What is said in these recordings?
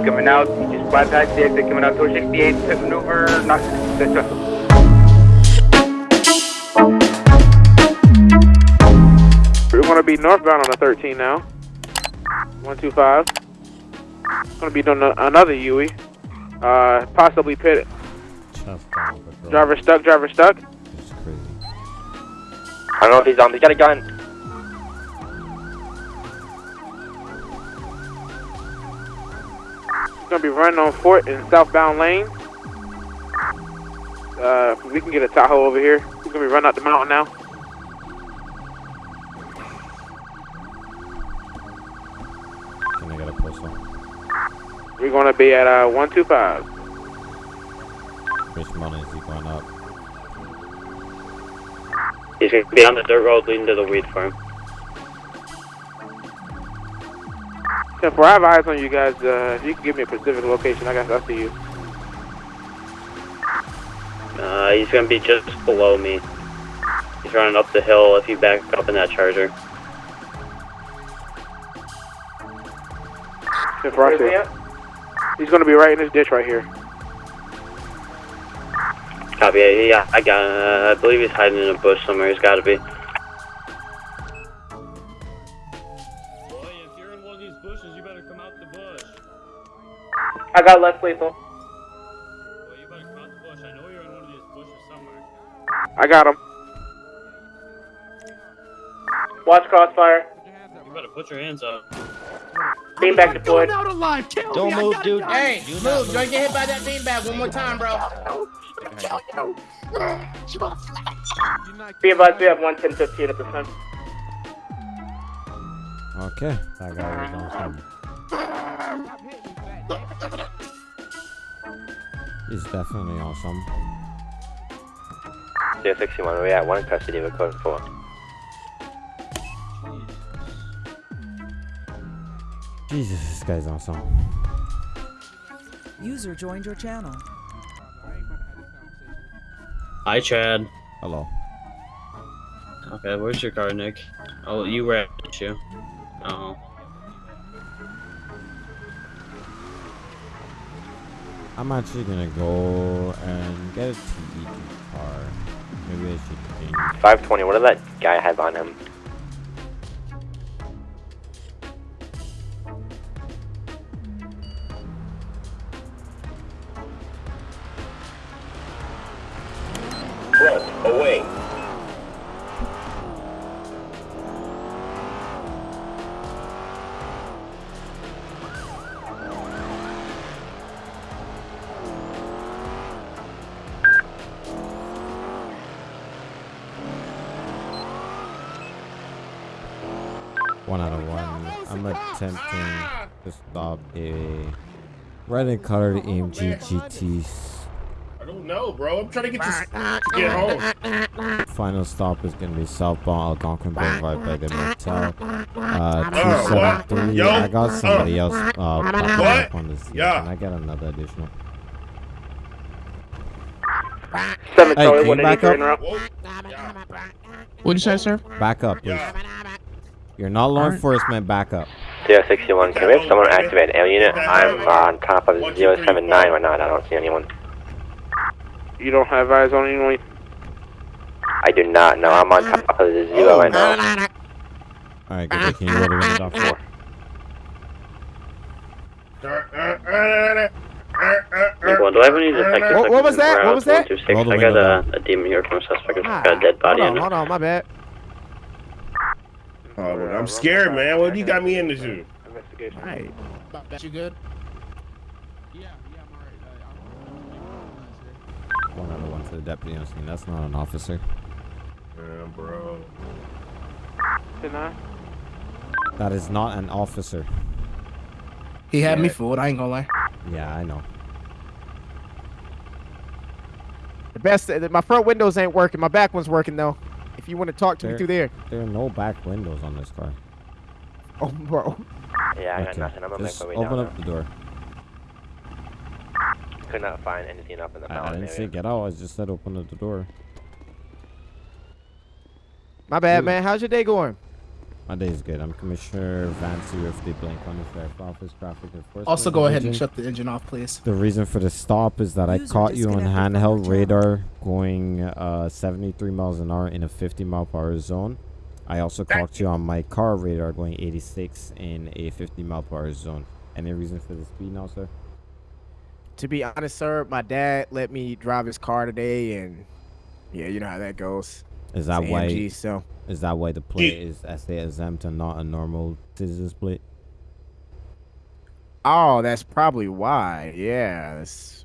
He's coming out. He just bypassed the exit, coming out towards 68. Pit maneuver. Not successful. We're going to be northbound on the 13 now. 125. Going to be doing another Yui. Uh, possibly pit. Just down the road. Driver stuck, driver stuck. I don't know if he's on. He's got a gun. Going to be running on Fort in southbound lane. Uh, we can get a Tahoe over here. We're going to be running up the mountain now. Can I get a postal? We're going to be at uh, 125. Which mountain is he going up? He's gonna be on the dirt road leading to the weed farm. If I have eyes on you guys, uh, if you can give me a specific location, I guess I'll see you. Uh, he's gonna be just below me. He's running up the hill if you back up in that charger. If I see He's going to be right in this ditch right here. Copy. Yeah, I got. Uh, I believe he's hiding in a bush somewhere. He's got to be. I got left lethal. Boy, you better come out the bush. I know you're in one of these bushes somewhere. I got him. Watch crossfire. You better put your hands up. Beanbag deployed. Don't move, dude. Hey, move. Don't get hit by that beanbag one more time, bro. Be advised, we have 110 15 at this time. Okay, that guy was on some. He's definitely awesome. some. 061, we're at one custody of a code 4. Jesus, this guy's on some. User joined your channel. Hi, Chad. Hello. Okay, where's your car, Nick? Oh, you were at you. Oh. I'm actually gonna go and get a TE car. Maybe I should change. 520, what did that guy have on him? One out of one. I'm attempting to stop a red and colored AMG GT. I don't know, bro. I'm trying to get you to get home. Final stop is gonna be southbound Algonquin Boulevard by the motel. Uh, Oh, 273. Yo, I got somebody uh, else uh, popping What? up on this. Yeah. Can I get another additional? 7 Hey, can you back up? en route. Whoa. Yeah. What'd you say, sir? Back up, please. Yeah. You're not law enforcement. Back up. 061, can we have someone activate L unit? I'm on top of 079 right now and I don't see anyone. You don't have eyes on anyone? I do not know. I'm on top of the zero right now. All right, good. Can you roll the window down four? Nick one, do I have any detectives? What- what was that? What was that? Roll the I got a, a demon here from a suspect. It's Ah, got a dead body hold in on, it. hold on, my bad. Oh, man, I'm scared, man. What do you got me into? Investigation. Hey, you good? Yeah, yeah, I'm alright. One out of one to the deputy on scene. That's not an officer. Yeah, bro. 10 That is not an officer. He had me fooled. I ain't gonna lie. Yeah, I know. The best, uh, my front windows ain't working. My back one's working though. If you want to talk to me through there. There are no back windows on this car. Oh, bro. Yeah, I got nothing. I'm gonna make my way open down. up the door. Could not find anything up in the I, I didn't area. say get out. I just said open up the door. My bad, Dude. man. How's your day going? My day is good. I'm Commissioner Vance with the Blaine County Sheriff Office Traffic Enforcement. Also, go ahead and shut the engine off, please. The reason for the stop is that I caught you on handheld radar going uh, 73 miles an hour in a 50 mile per hour zone. I also caught you on my car radar going 86 in a 50 mile per hour zone. Any reason for the speed now, sir? To be honest, sir, my dad let me drive his car today, and yeah, you know how that goes. Is that It's why? AMG, so Is that why the plate is SA exempt and not a normal citizen's plate? oh, that's probably why. Yeah, that's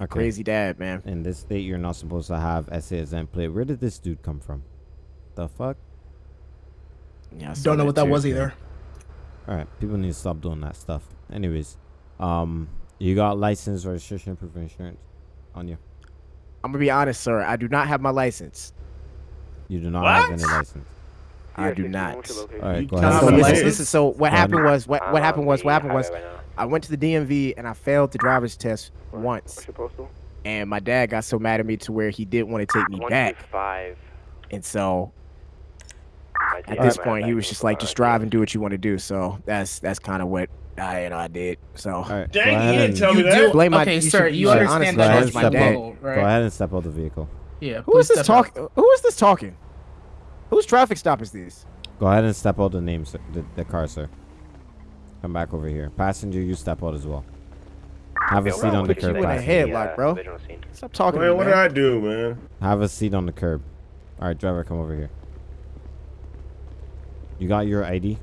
Okay. crazy dad, man. In this state, you're not supposed to have SA exempt plate. Where did this dude come from? The fuck? Yeah, I Don't know what that too. was either. All right, people need to stop doing that stuff. Anyways, um, you got license, registration, proof of insurance on you. I'm gonna be honest, sir. I do not have my license. You do not have any license. I do not. All right, go ahead. have So a and- listen, license? listen. So what happened was what what happened was what happened was I went to the DMV and I failed the driver's test once, What's your and my dad got so mad at me to where he didn't want to take me back, Five. and so at this point he was just like, just drive and do what you want to do. So that's that's kind of what I you know I did. So All right, Dang, go you didn't tell me You that. do, Blame my- okay, you sir. should- You you understand that ask my my dad. vehicle, right? go ahead and step out the vehicle. Yeah. who is this talking? Who is this talking? Whose traffic stop is this? Go ahead and step out the name, sir, the, the car, sir. Come back over here. Passenger, you step out as well. Have a seat on the put you curb, in a headlock, bro. Stop talking Man, to me, what did. I do, man? Have a seat on the curb. All right, driver, come over here. You got your ID?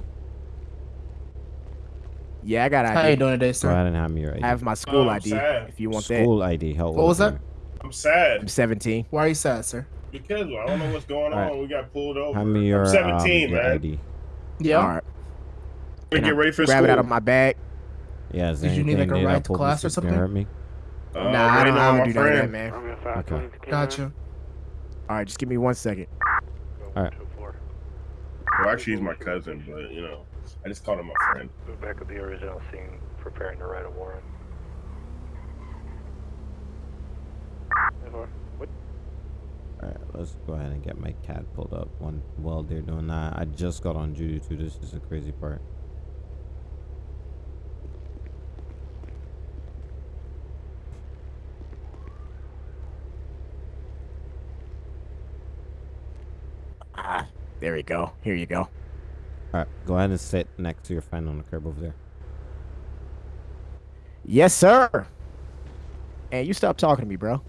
Yeah, I got ID. How you ID. doing today, sir? Go sir? ahead and hand me your ID. I have my school Oh, ID. sad. If you want that, School ID. How old What was that? I'm I'm sad I'm 17. Why are you sad, sir? because I don't know what's going on. Alright. We got pulled over. Hand me your, I'm 17, um, man. ID. Yeah. All right. We Can get ready for grab school. it out of my bag. Yeah, is Did you need, anything like, a made ride to class or something? hurt me? Uh, nah, I waiting don't, I on don't my do none of that, friend. man. Okay. Gotcha. All right, just give me one second. All right. Well, actually, he's my cousin, but you know, I just called him my friend. Back at the original scene, preparing to write a warrant. All right, let's go ahead and get my cat pulled up. One while they're doing that, I just got on duty too. This is the crazy part. Ah, there we go. Here you go. All right, go ahead and sit next to your friend on the curb over there. Yes, sir. And you stop talking to me, bro.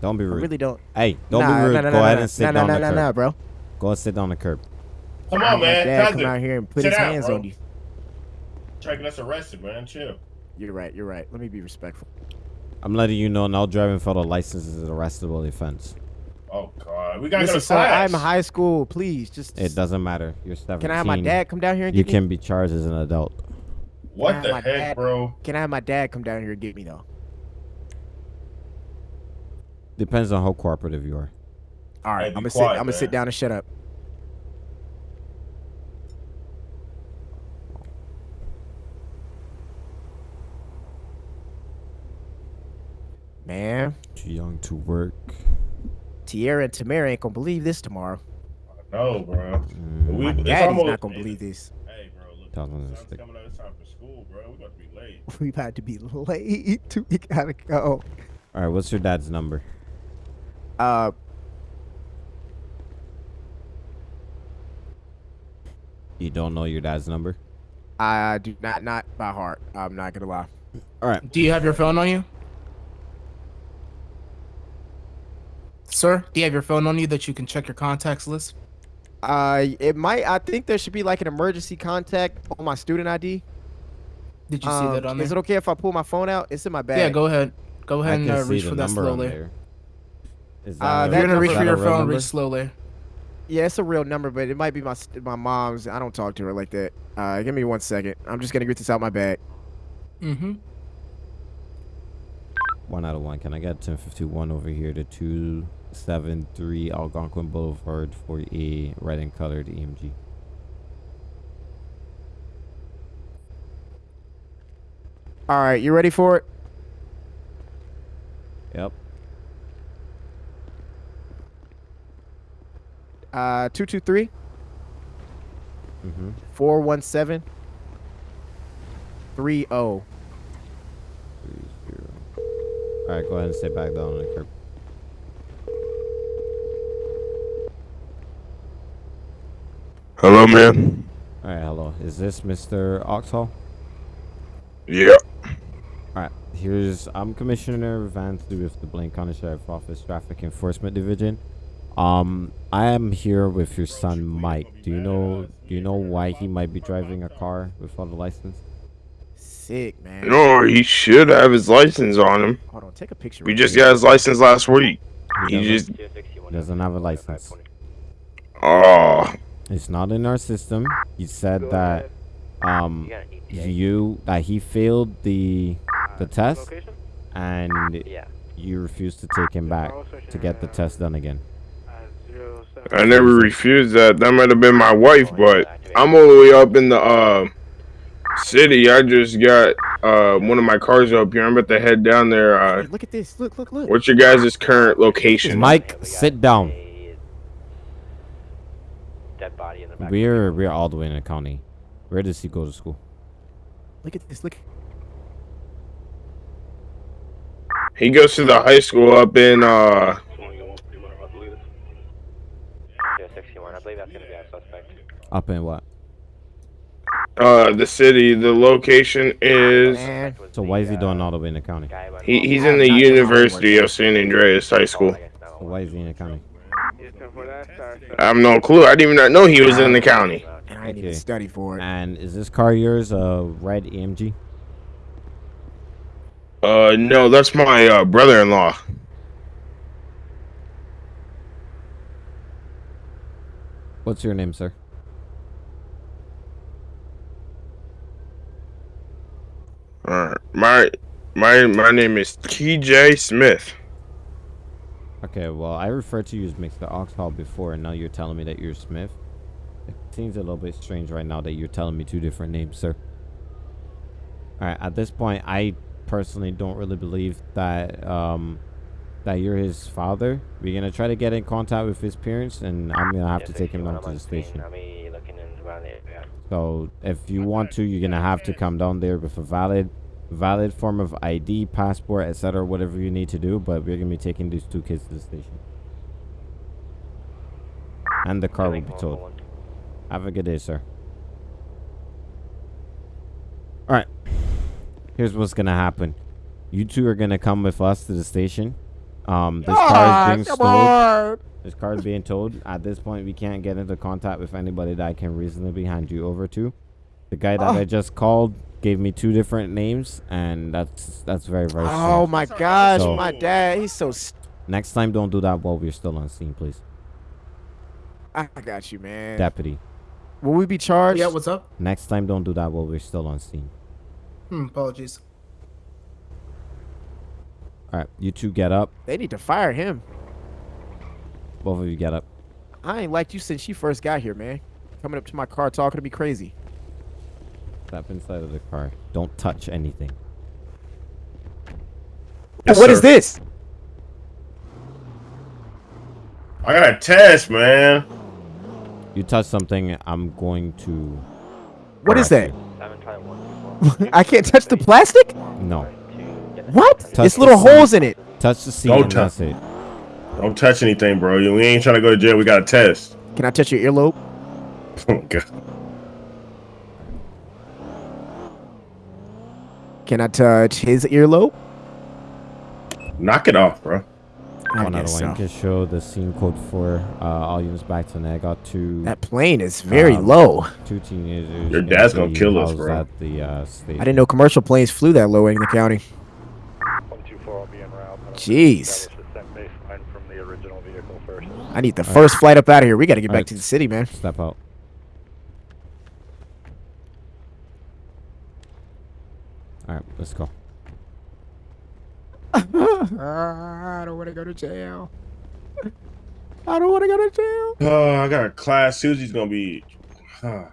Don't be rude. I rude. really don't. Hey, don't nah, be rude. Nah, nah, go nah, ahead nah, and sit nah, down nah, the nah, curb. nah, bro. Go and sit down the curb. Come on, man. dad cousin. come out here and put Sit his down, hands bro. on you. Try to get us arrested, man. Chill. You're right. You're right. Let me be respectful. I'm letting you know now driving without a license is an arrestable offense. Oh God, we gotta Listen, go to sir, class. I'm in high school. Please, just. It doesn't matter. You're 17. Can I have my dad come down here and You get me? You can be charged as an adult. What the my heck, dad- bro? Can I have my dad come down here and get me though? Depends on how cooperative you are. All right, Hey, I'm gonna sit. quiet, I'm gonna sit down and shut up. Man, Too young to work. Tierra and Tamara ain't gonna believe this tomorrow. No, bro. Mm, We- My it's daddy's almost- not gonna believe this. Hey, bro. Look, Thousand the sun's coming out. It's time for school, bro. We got to be late. We about to be late. We gotta go. All right, what's your dad's number? Uh, You don't know your dad's number? I do not not by heart. I'm not gonna lie. All right. Do you have your phone on you? Sir, do you have your phone on you that you can check your contacts list? Uh, it might. I think there should be like an emergency contact on my student ID. Did you see Um, that on there? Is it okay if I pull my phone out? It's in my bag. Yeah, go ahead. Go I ahead and uh, reach for that number slowly. there. Is Uh, that If you're gonna reach for your phone, number? reach slowly. Yeah, it's a real number, but it might be my my mom's. I don't talk to her like that. Uh, give me one second. I'm just gonna get this out my bag. Mm-hmm. One out of one. Can I get 1051 over here to 273 Algonquin Boulevard for a red and colored EMG? All right, you ready for it? Yep. Uh, two two three Mm-hmm. 417 30. All right, go ahead and sit back down on the curb. Hello, man. All right, hello. Is this Mr. Oxhall? Yeah. All right. Here's I'm Commissioner Vance with the Blaine County Sheriff Office Traffic Enforcement Division. Um, I am here with your son Mike. Do you know do you know why he might be driving a car without a license? Sick, man. No, he should have his license on him. Hold on, take a picture. We real just quick. got his license last week. He He just. Doesn't have a license. Oh. It's not in our system. He said that um you that he failed the the test and you refused to take him back to get the test done again. I never refused that. That might have been my wife, but I'm all the way up in the uh, city. I just got uh, one of my cars up here. I'm about to head down there. Uh, Hey, look at this. Look, look, look. what's your guys' current location? Mike, sit down. Dead body in the back. We're we're all the way in the county. Where does he go to school? Look at this. Look. He goes to the high school up in uh, 61. I believe that's going to be our suspect. Up in what? uh, the city. The location is. So why is he doing all the way in the county? He, he's in the University of San Andreas High School. So why is he in the county? I have no clue. I didn't even know he was in the county. And I didn't even study for it. And is this car yours? A red AMG? Uh, no, that's my uh, brother-in-law. What's your name, sir? Alright, my my my name is T.J. Smith. Okay, well, I referred to you as Mr. Oxhall before, and now you're telling me that you're Smith. It seems a little bit strange right now that you're telling me two different names, sir. Alright, at this point, I personally don't really believe that, um, that you're his father. We're gonna try to get in contact with his parents, and I'm gonna have to take him down to the station. Looking in the. So if you want to, you're gonna have to come down there with a valid, valid form of ID, passport, etc., whatever you need to do. But we're gonna be taking these two kids to the station, and the car will be towed. Have a good day, sir. All right. Here's what's gonna happen. You two are gonna come with us to the station. Um, this car is being come stowed. on. This car is being towed. At this point, we can't get into contact with anybody that I can reasonably hand you over to. The guy that Oh. I just called gave me two different names, and that's that's very very. Oh strange. my gosh, So- my dad. He's so. St- Next time, don't do that while we're still on scene, please, I got you, man. deputy. Will we be charged? Yeah, what's up? Next time, don't do that while we're still on scene. Hmm, apologies. All right, you two get up. They need to fire him. Both of you get up. I ain't liked you since you first got here, man. Coming up to my car talking to me crazy. Step inside of the car. Don't touch anything. Yes, what is sir. this? I got a test, man. You touch something, I'm going to. What is that? arrest Seven try one. I can't touch the plastic? No. What? Touch it's little seat. holes in it. Touch the seat Don't touch- it. Don't touch anything, bro. We ain't trying to go to jail. We got a test. Can I touch your earlobe? Oh, God. Can I touch his earlobe? Knock it off, bro. I One out of guess so. can show the scene code for uh, all units back to I got two That plane is very Um, low. two teenagers. Your dad's gonna kill us, bro. At the uh, station. I didn't know commercial planes flew that low in the county. 124 will be en route. Jeez. Establish the set baseline from the original vehicle first. I need the All right. first flight up out of here. We got to get All back right. to the city, man. Step out. All right, let's go. I don't want to go to jail. I don't want to go to jail. Oh, I got a class. Susie's gonna be. Ah.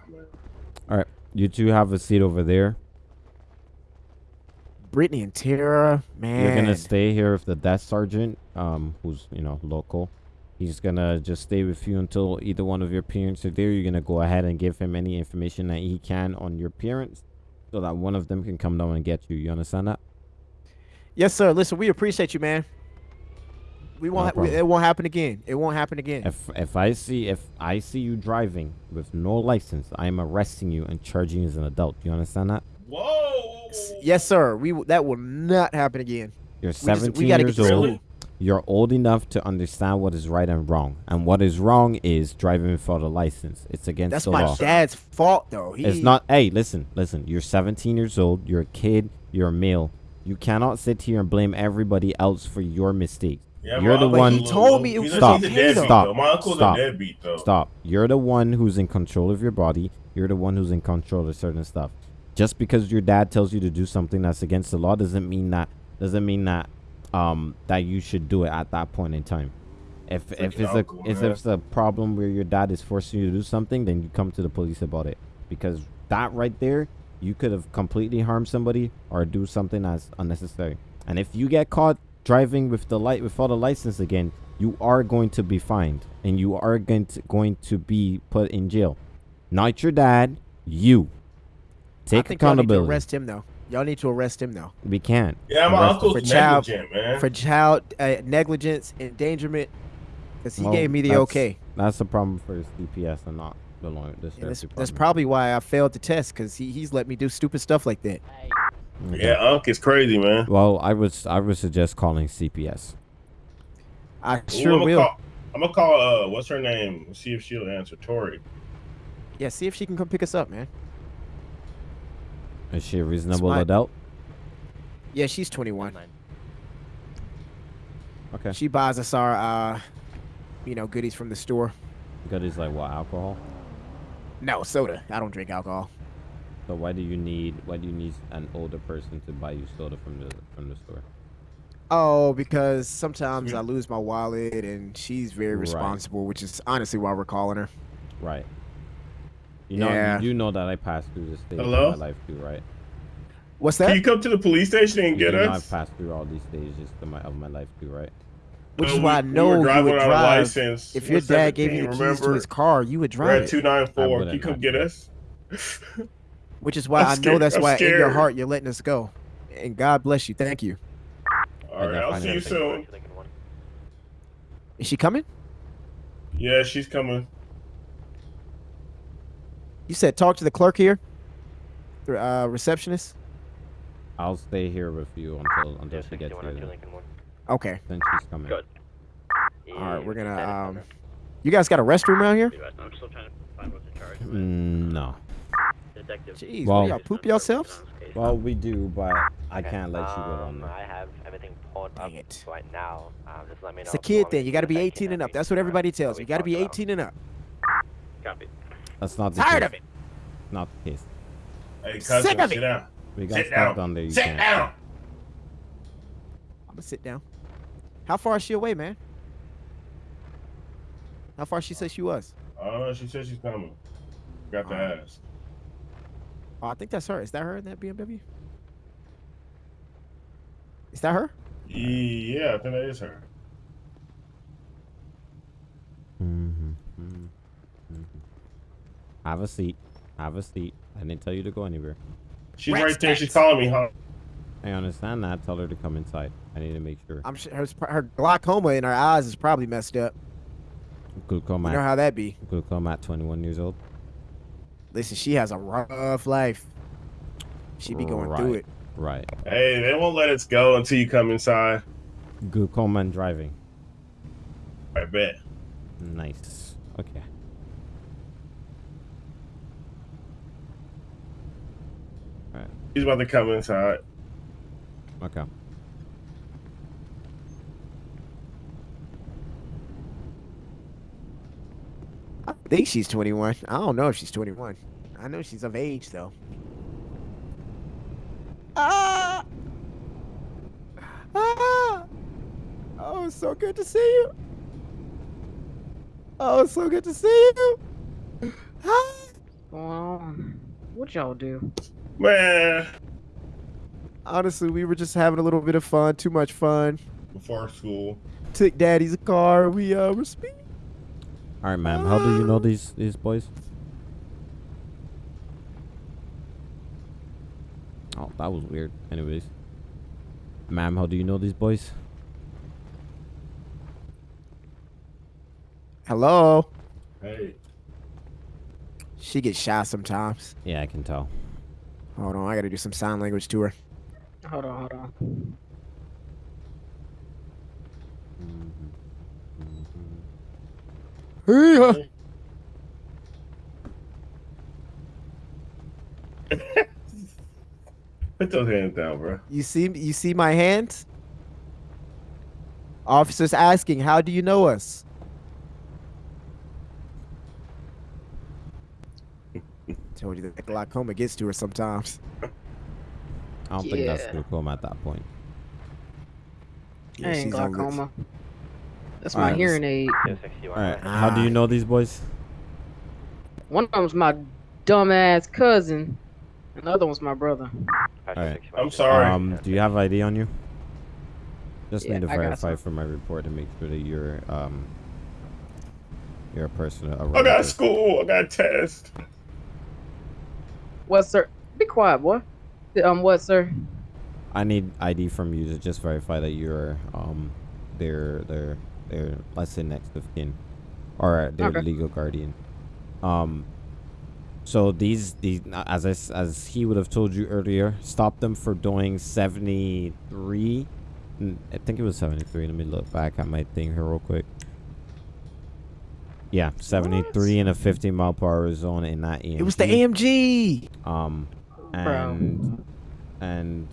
All right, you two have a seat over there. Brittany and Tara, man. You're gonna stay here with the death sergeant, um, who's you know local. He's gonna just stay with you until either one of your parents are there. You're gonna go ahead and give him any information that he can on your parents, so that one of them can come down and get you. You understand that? Yes, sir. Listen, we appreciate you, man. We won't. ha- we, it won't happen again. It won't happen again. If if I see if I see you driving with no license, I am arresting you and charging you as an adult. You understand that? Whoa. yes, sir. We that will not happen again. You're We just- we 17 gotta years get to old. school. You're old enough to understand what is right and wrong. And what is wrong is driving without a license. It's against That's the law. That's my dad's fault, though. He, It's not. Hey, listen, listen. You're 17 years old. You're a kid. You're a male. You cannot sit here and blame everybody else for your mistake. Yeah, you're my the one. a He little- told me it he's was a- Stop. He's a deadbeat, Stop. though. My uncle's Stop. a deadbeat, though. Stop. You're the one who's in control of your body. You're the one who's in control of certain stuff. Just because your dad tells you to do something that's against the law doesn't mean that doesn't mean that um that you should do it at that point in time. If if Freaking it's a uncle, if it's a problem where your dad is forcing you to do something, then you come to the police about it. Because that right there, you could have completely harmed somebody or do something that's unnecessary. And if you get caught driving with the light without a license again, you are going to be fined and you are going to going to be put in jail. Not your dad, you. I Take think y'all need to accountability. arrest him, though. Y'all need to arrest him, though. We can't. Yeah, my Arrest uncle's For child- negligent, man. For child uh, negligence, endangerment, because he Well, gave me the that's- okay. That's the problem for his DPS and not the law. The And that's, that's probably why I failed the test, because he, he's let me do stupid stuff like that. Okay. yeah, Unc is crazy, man. Well, I would I would suggest calling CPS. I Ooh, sure I'm gonna will. Call, I'm gonna call. Uh, what's her name? See if she'll answer. Tori. Yeah, see if she can come pick us up, man. Is she a reasonable my- adult? Yeah, she's 21. Okay. She buys us our, uh, you know, goodies from the store. Goodies like what? Alcohol. No, soda. I don't drink alcohol. So why do you need why do you need an older person to buy you soda from the from the store? Oh, because sometimes I lose my wallet, and she's very Right. responsible, which is honestly why we're calling her. Right. You know Yeah. you know that I passed through this stage Hello? of my life too, right? What's that? Can you come to the police station and You get know us? I've passed through all these stages of my of my life too, right? Which Uh, is why I we- we know were you would drive. license. If your dad gave you the 17, keys to his car, you would We're drive at it. two nine I four. wouldn't Can you come get us? Which is why I'm I know scared- that's I'm why in your heart you're letting us go. And God bless you. Thank you. All right, I'll see you soon. Is she coming? Yeah, she's coming. You said talk to the clerk here, uh, receptionist. I'll stay here with you until until she gets here. Okay. Then she's coming. Good. All right, we're gonna. Um, you guys got a restroom around here? I'm still trying to find what the charge. Mm, no. Detective. Jeez, Well- y'all poop yourselves? Well, we do, but I Okay, can't let you go on um, there. I have everything pulled up it. right now. Um, just let me know. It's a kid thing. You got to be 18 and up. That's what everybody tells we you. You got to be 18 and up. Copy. That's not the Tired case. of it. Not the case. Hey, cousin, Sick of sit it. down. We got Sit stuff down. down there. You Sit can't. down. I'm gonna sit down. How far is she away, man? How far she said she was? Oh, she said she's coming. Got the Alright. ass. Oh, I think that's her. Is that her in that BMW? Is that her? Yeah, I think that is her. Mm-hmm. mm-hmm, Have a seat. Have a seat. I didn't tell you to go anywhere. She's right there. She's calling me, huh? I understand that. Tell her to come inside. I need to make sure. I'm sure her, her glaucoma in her eyes is probably messed up. Glaucoma. You know how that be. Glaucoma at 21 years old. Listen, she has a rough life. She be going through Right. it. Right. Hey, they won't let us go until you come inside. Glaucoma and driving. I bet. Nice. Okay. She's about to come inside. Okay. I think she's 21. I don't know if she's 21. I know she's of age though. Ah! Ah! Oh, it's so good to see you. Oh, it's so good to see you. Ah! Well, what y'all do? Man, Honestly, we were just having a little bit of fun. Too much fun. before school. took daddy's car. We uh were speeding. All right, ma'am. How do you know these these boys? Oh, that was weird. Anyways, ma'am, how do you know these boys? Hello. Hey. She gets shy sometimes. Yeah, I can tell. Hold on, I gotta do some sign language to her. Hold on, hold on. Hey, Put those hands down, bro. you see you see my hands? Officers asking, how do you know us? Told you that glaucoma gets to her sometimes. I don't think that's glaucoma at that point. Yeah, I ain't she's glaucoma. That's my Alright, hearing aid. All right. How do you know these boys? One of them's my dumbass cousin, Another one's my brother. All right. I'm sorry. Um, do you have ID on you? Just Yeah, need to verify for my report to make sure that you're um you're a person. A I got relative. school. I got test. What, sir? Be quiet, boy. Um, what, sir? I need ID from you to just verify that you're um their their their let's say next of kin or their Okay. legal guardian. Um. So these these as I as he would have told you earlier, stop them for doing seventy three. I think it was seventy three. Let me look back at my thing here real quick. Yeah, seventy three in a fifty mile per hour zone in that EMG. It was the AMG. Um, Bro. and and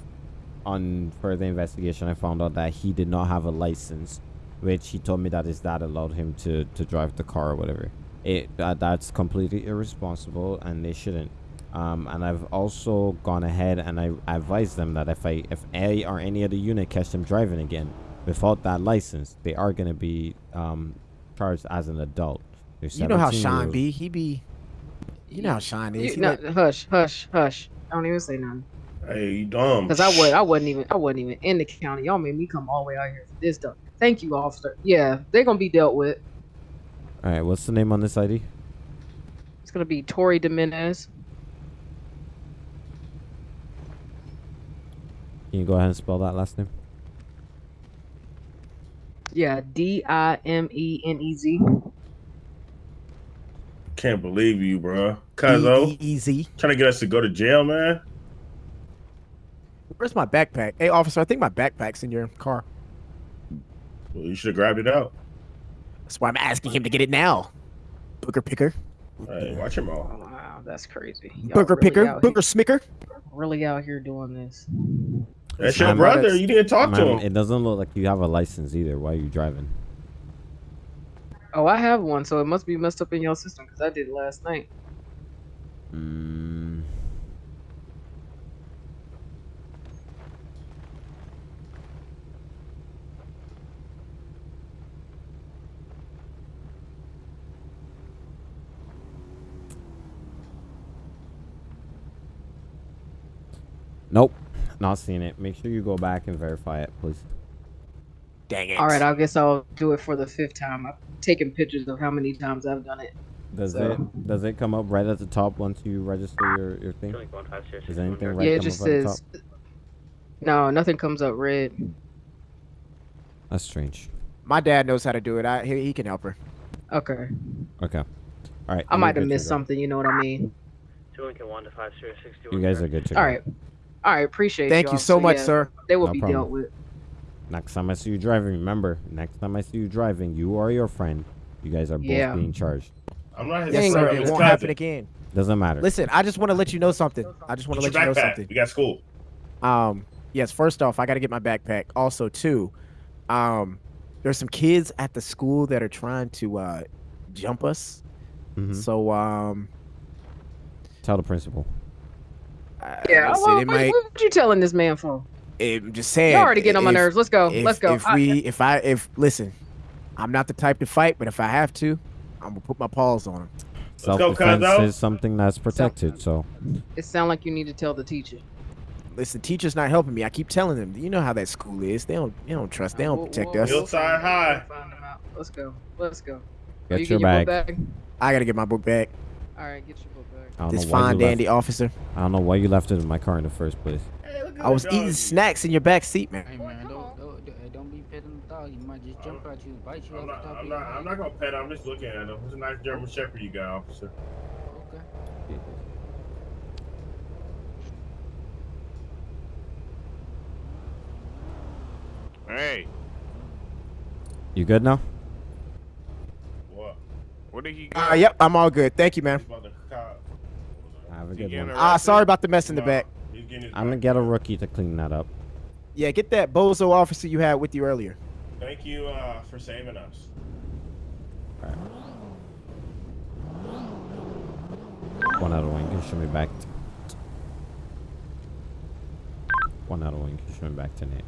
on further investigation, I found out that he did not have a license, which he told me that his dad allowed him to to drive the car or whatever. It that, that's completely irresponsible, and they shouldn't. Um, and I've also gone ahead and I advised them that if I if A or any other unit catch them driving again without that license, they are gonna be um charged as an adult. They're You know how 17 Sean be. He be. You know how Sean is. You, He no, let- hush, hush, hush. Don't even say nothing. Hey, you dumb. Cause I was, I wasn't even, I wasn't even in the county. Y'all made me come all the way out here for this stuff. Thank you, officer. Yeah, they're gonna be dealt with. All right, what's the name on this ID? It's gonna be Tori Dominez. Can you go ahead and spell that last name? Yeah, D I M E N E Z. Can't believe you, bro. Cuzzo. Easy. Trying to get us to go to jail, man. Where's my backpack? Hey, officer, I think my backpack's in your car. Well, you should have grabbed it out. That's why I'm asking him to get it now. Booker picker. Hey, watch your mouth. Wow, that's crazy. Y'all Booker really picker. out Booker smicker. Really out here doing this. That's your Ma'am, brother. You didn't talk to him. It doesn't look like you have a license either. Why are you driving? Oh, I have one, so it must be messed up in your system because I did it last night. Mm, nope, not seeing it. Make sure you go back and verify it, please. Dang it. All right, I guess I'll do it for the fifth time. I've taken pictures of how many times I've done it. Does So- it does it come up right at the top once you register your, your thing? Is anything right yeah, it just up says. No, nothing comes up red. That's strange. My dad knows how to do it. I he, he can help her. Okay. Okay. All right. I might have missed something. You know what I mean? Two Lincoln one to five zero sixty You guys are good to go. All right. All right. Appreciate Thank y'all. you so much, yeah, sir. They will No be problem. dealt with. Next time I see you driving, remember, next time I see you driving, you or your friend, you guys are both Yeah. being charged. I'm not his Yes, son. sir. It won't cousin. happen again. Doesn't matter. Listen, I just want to let you know something. I just want to let you know backpack. something. We got school. Um, yes. First off, I got to get my backpack. Also, too, um, there's some kids at the school that are trying to uh jump us. Mhm. So um, Tell the principal. uh, Yeah. listen, well, what, might. what you telling this man for? Eh, I'm just saying. You already getting on my nerves. Let's go. If, Let's go. If I- we, if I, if listen, I'm not the type to fight, but if I have to, I'm gonna put my paws on him. Self defense Cuzzo. is something that's protected. So, it sounds like you need to tell the teacher. Listen, teachers not helping me. I keep telling them. You know how that school is. They don't. They don't trust. They don't Whoa, protect whoa, us. Hillside High. find them out. Let's go. Let's go. Get you your get your bag. book back? I gotta get my book back. All right, get your book back. I don't This know why fine dandy left. officer. I don't know why you left it in my car in the first place. Hey, look at I was eating snacks in your back seat, man. Hey man, don't don't, don't- don't be petting the dog. He might just jump at you, bite you I'm not, the top I'm not, I'm not gonna pet him. I'm just looking at him. It's a nice German Shepherd you got, officer. Okay. Hey, You good now? What? what did he Uh, yep, I'm all good. Thank you, man. He's about to cop. Have a good one. Ah, sorry about the mess in the No, back. He's getting his I'm gonna get a rookie to clean that up. Yeah, get that bozo officer you had with you earlier. Thank you uh, for saving us. One out of one. Can show me back. t- One out of one. Can show me back to Nate.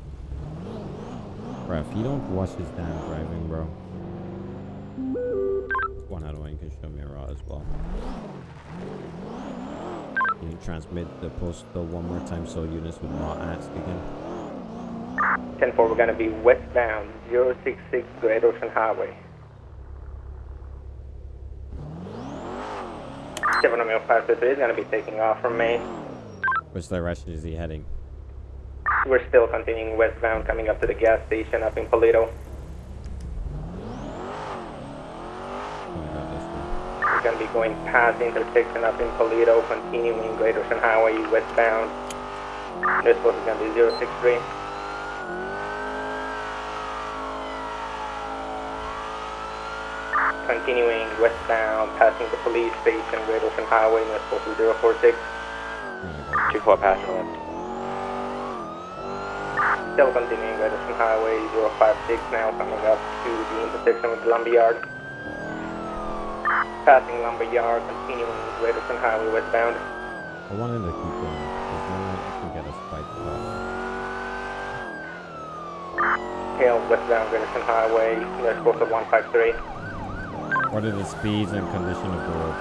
Bro, if you don't watch his damn driving, bro. One out of one. Can show me a raw as well. Can you transmit the postal one more time so units would not ask again? 10-4, we're going to be westbound 066 Great Ocean Highway. 7 Romeo 523 is going to be taking off from Maine. Which direction is he heading? We're still continuing westbound, coming up to the gas station up in Paleto. Oh, God, this one. We're going to be going past the intersection up in Paleto, continuing Great Ocean Highway westbound. This was going to be 063. Continuing westbound, passing the police station, Great Ocean Highway, this was 046. Oh my God. 2-4 passing left. Still continuing Great Ocean Highway 056 now, coming up to the intersection with Lumberyard. Passing Lumberyard, continuing Great Ocean Highway westbound. I wanted to keep going. Because then I can get us fight off. Tail westbound Great Ocean Highway, there's course of 153. What are the speeds and condition of the road?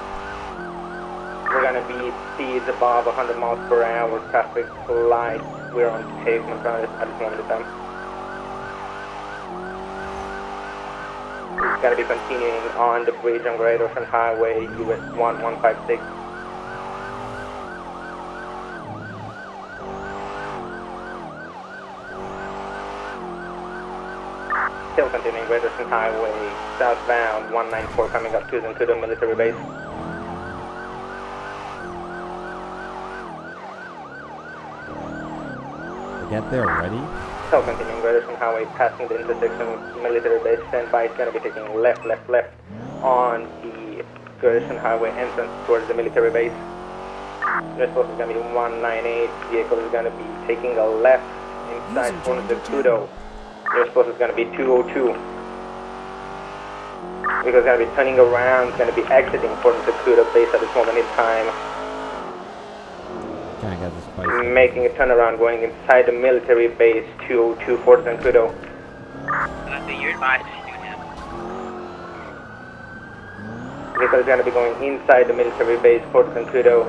We're gonna be speeds above 100 miles per hour, traffic light. We're on pavement at this at this moment It's gonna be continuing on the bridge on Great Ocean Highway, US 1156. Still continuing Great Ocean Highway, southbound 194 coming up to the, to military base. Get there already? Still continuing Ocean Highway, passing the intersection with military base. Standby is going to be taking left, left, left on the Great Highway entrance towards the military base. Response is going to be 198. Vehicle is going to be taking a left inside front of the Kudo. Response is going to be 202. Because it's going to be turning around, going to be exiting from the Kudo base at this moment in time. Can I get? Making a turnaround going inside the military base 202 Fort Zancudo. Vehicle is going to be going inside the military base Fort Zancudo.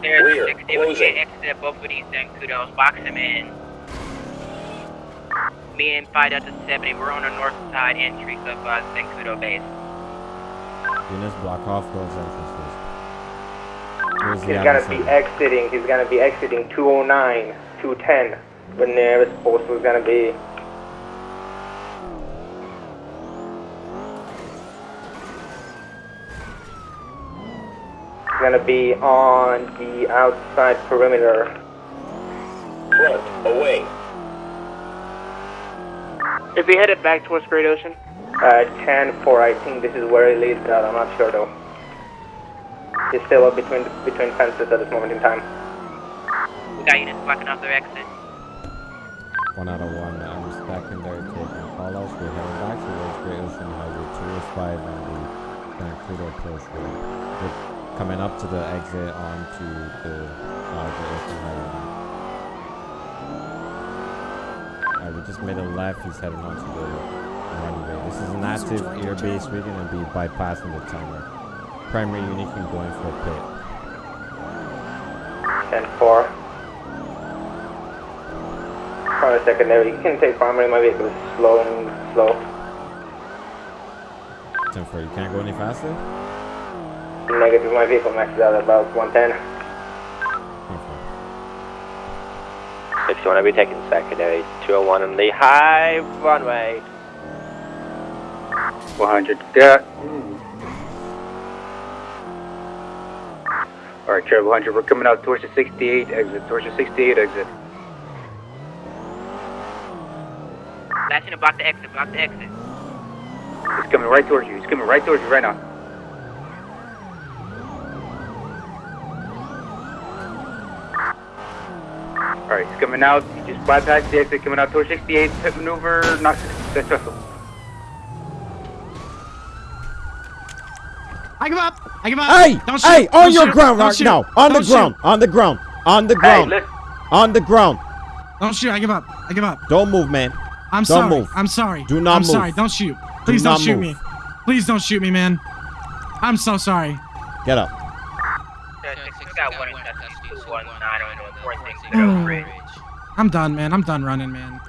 There's 60 when you get exit both of these Zancudos. Box them in. Me and 5 Delta 70, we're on the north side entry of uh, Zancudo base. Units block off those entrances. Here's the He's going to other be exiting, he's going to be exiting 209, 210. The nearest post is going to be going to be on the outside perimeter. Front, away. Is he headed back towards Great Ocean? Uh, 10 4, I think this is where he leads out, I'm not sure though. He's still up between between fences at this moment in time. We got units blocking off their exit. One out of one. I'm stacking there taking call outs. We're heading back towards Great Ocean Highway 205 and the Zancudo approach road. We're coming up to the exit onto the uh, Great Ocean Highway. Alright, we just made a left. He's heading onto the runway. This is an active air base. We're gonna be bypassing the tunnel. Primary unit can go in for a pit. 10 4. Primary, secondary. You can take primary. My vehicle is slow and slow. 10 4. You can't go any faster? Negative. My vehicle maxes out at about 110. If you want to be taking secondary, 201 on the high runway. 100, got. Alright, Travel 100, we're coming out towards the 68 exit, towards the 68 exit. Flashing block the exit, about the exit. He's coming right towards you, he's coming right towards you right now. Alright, he's coming out, he just bypassed the exit, coming out towards 68, pit maneuver, not successful. I give up. I give up. Hey, Don't shoot. hey, on Don't your shoot. ground Don't right shoot. now. On the Don't shoot. ground. On the ground. On the ground. listen. on the ground. Don't shoot. I give up. I give up. Don't move, man. I'm Don't sorry. move. I'm sorry. Do not I'm move. sorry. Don't shoot. Please Do not not shoot move. me. Please don't shoot me, man. I'm so sorry. Get up. We got one in custody, 219 on the 14. Bridge. I'm done, man. I'm done running, man.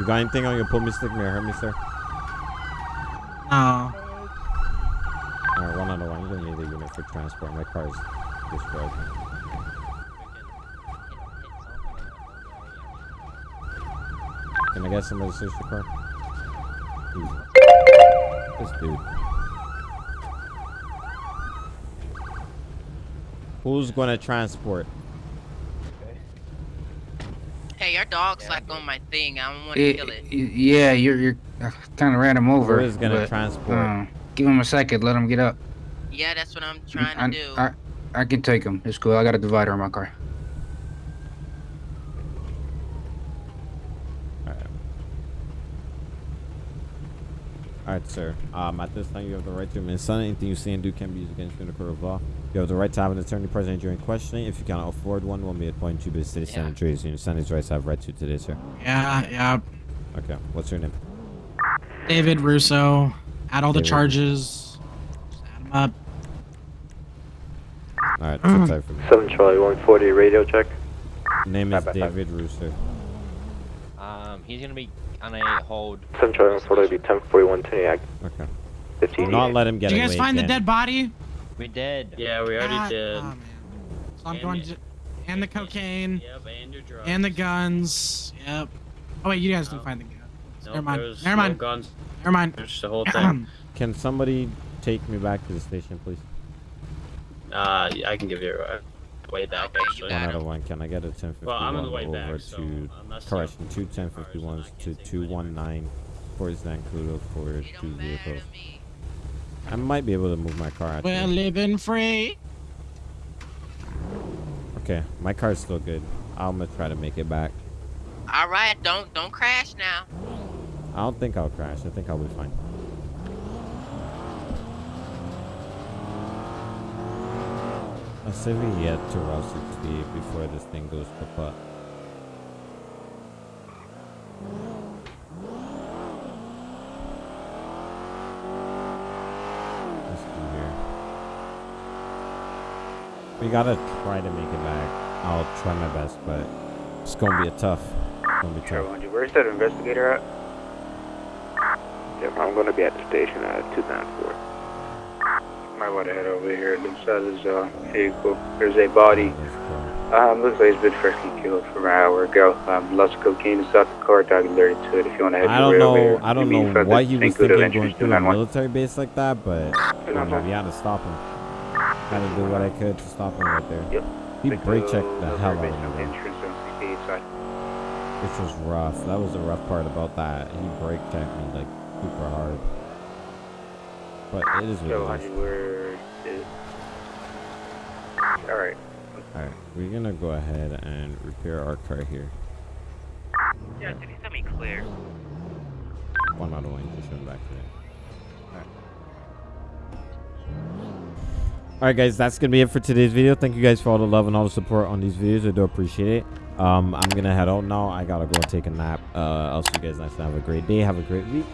You got anything on your pull me stick? I hurt me, sir? No. Alright, one on the one. I'm gonna need a unit for transport. My car's destroyed. Can I get to search the car? This dude. Who's gonna transport? Hey, your dog's like on my thing. I don't want to kill it. Yeah, you're you're kind of ran him over. Who is gonna but, transport? uh, give him a second. Let him get up. Yeah, that's what I'm trying I, to do. I, I can take him. It's cool. I got a divider in my car. Alright, sir. Um, at this time, you have the right to remain silent. Anything you say and do can be used against you in the court of law. You have the right to have an attorney present during questioning. If you cannot afford one, one may appoint you by the city Senate juries. You understand these rights have right to today, sir. Yeah, yeah. Okay. What's your name? David Russo. Add all the charges. Just add them up. Alright, Mm. sit tight for me. 7 Charlie 140 radio check. Name is Bye, bye, bye. David Rooster. Um, he's gonna be on a hold. 7 Charlie 140 be 1041 Tuniac. Okay. 15. Not let him get Did you guys find again. the dead body? We did. Yeah, we already God, did. oh, man. So I'm going to. And the cocaine. Yep, and your drugs. And the guns. Yep. Oh wait, you guys didn't find the guns. Nope, Never mind. there was Never no mind. guns. Never mind. There's the whole thing. Can somebody take me back to the station, please? Uh, I can give you a way back, actually. One out of one. Can I get a 1051 Well, I'm on the way over back, to so unless correction two 1051s to 219 for Zancudo for two vehicles. I might be able to move my car. Actually. We're living free. Okay, my car's still good. I'm gonna try to make it back. All right, don't don't crash now. I don't think I'll crash. I think I'll be fine. To Route 68 before this thing goes. Let's do here. We gotta try to make it back. I'll try my best, but it's gonna be a tough. It's gonna be tough. Where's that investigator at? Yep, I'm to be at the station at 294. Want to head over here. It looks like there's a vehicle. There's a body. Um, looks like he's been freshly killed from an hour ago. Um, lots of cocaine inside the car, dog alerted to it. If you want to head I don't over know. here. I don't You know what he was thinking going to through a military base like that, but I know, we had to stop him. Had to do what I could to stop him right there. Yep. He brake checked the hell out of Base me, on the though, entrance on 68 side. which was rough. That was the rough part about that. He brake checked me like super hard. But it is what it honey, is. where is... Alright. Alright, we're gonna go ahead and repair our car here. Yeah, did he send me clear? One out of one, just showing back today. Alright guys, that's gonna be it for today's video. Thank you guys for all the love and all the support on these videos. I do appreciate it. Um, I'm gonna head out now. I gotta go and take a nap. Uh, I'll see you guys next time. Have a great day. Have a great week.